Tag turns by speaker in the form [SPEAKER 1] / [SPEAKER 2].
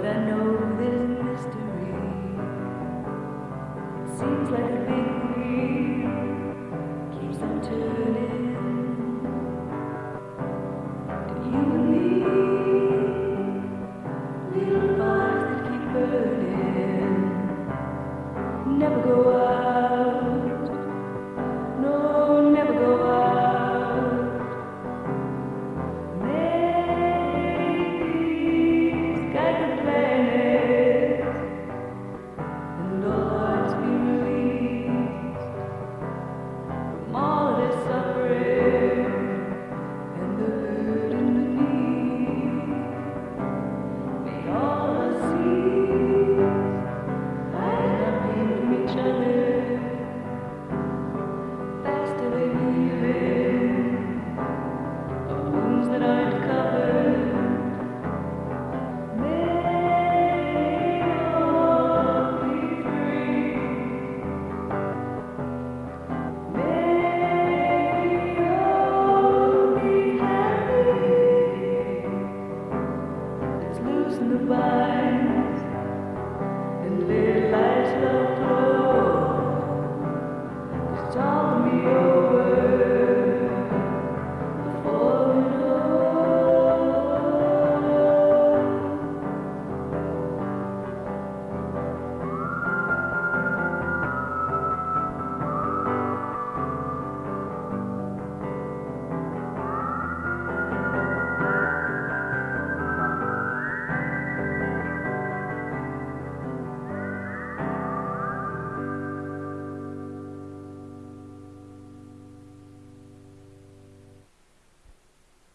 [SPEAKER 1] but I know this mystery. It seems like a wounds that